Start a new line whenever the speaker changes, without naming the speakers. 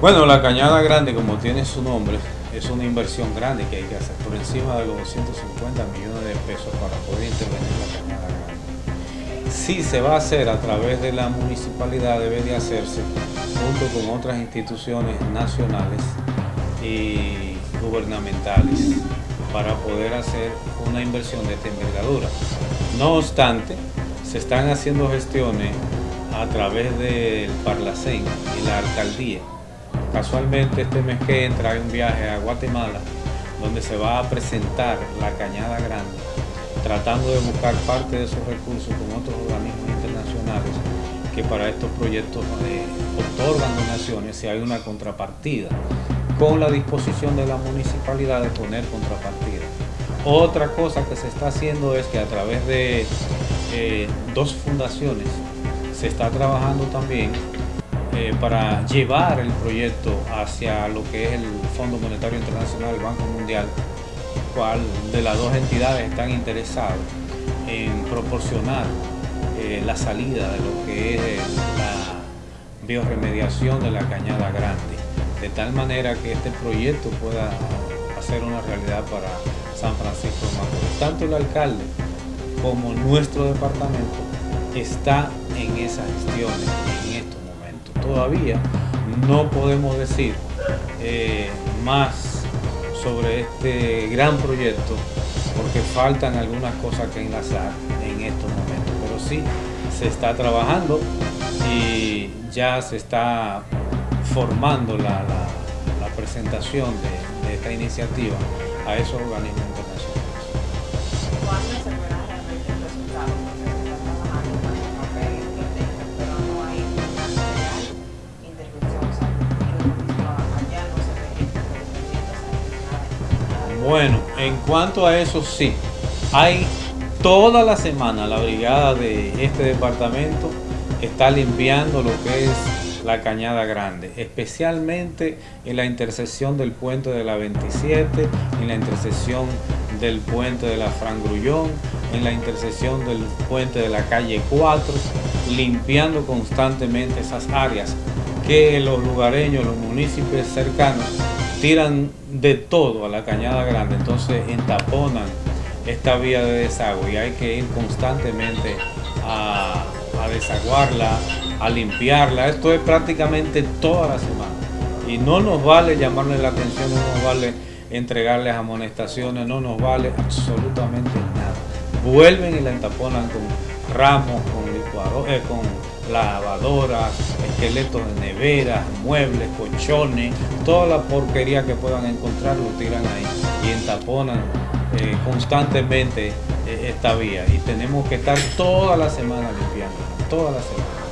Bueno, la Cañada Grande, como tiene su nombre, es una inversión grande que hay que hacer, por encima de los 250 millones de pesos para poder intervenir la Cañada Grande. Si se va a hacer a través de la municipalidad, debe de hacerse junto con otras instituciones nacionales y gubernamentales para poder hacer una inversión de esta envergadura. No obstante, se están haciendo gestiones a través del Parlacén y la alcaldía Casualmente este mes que entra hay un viaje a Guatemala donde se va a presentar la Cañada Grande, tratando de buscar parte de esos recursos con otros organismos internacionales que para estos proyectos eh, otorgan donaciones si hay una contrapartida, con la disposición de la municipalidad de poner contrapartida. Otra cosa que se está haciendo es que a través de eh, dos fundaciones se está trabajando también eh, para llevar el proyecto hacia lo que es el Fondo Monetario Internacional, el Banco Mundial, cual de las dos entidades están interesados en proporcionar eh, la salida de lo que es eh, la bioremediación de la cañada grande, de tal manera que este proyecto pueda hacer una realidad para San Francisco de Macorís. Tanto el alcalde como nuestro departamento está en esas gestiones, en estos todavía no podemos decir eh, más sobre este gran proyecto porque faltan algunas cosas que enlazar en estos momentos, pero sí se está trabajando y ya se está formando la, presentación de, esta iniciativa a esos organismos. Bueno, en cuanto a eso sí, hay toda la semana la brigada de este departamento está limpiando lo que es la Cañada Grande, especialmente en la intersección del puente de la 27, en la intersección del puente de la Fran Grullón, en la intersección del puente de la calle 4, limpiando constantemente esas áreas que los lugareños, los municipios cercanos tiran de todo a la cañada grande, entonces entaponan esta vía de desagüe y hay que ir constantemente a, desaguarla, a limpiarla. Esto es prácticamente toda la semana. Y no nos vale llamarle la atención, no nos vale entregarles amonestaciones, no nos vale absolutamente nada. Vuelven y la entaponan con ramos, con licuadores, eh, con lavadoras, esqueletos de neveras, muebles, colchones, toda la porquería que puedan encontrar lo tiran ahí y entaponan eh, constantemente eh, esta vía y tenemos que estar toda la semana limpiando, toda la semana.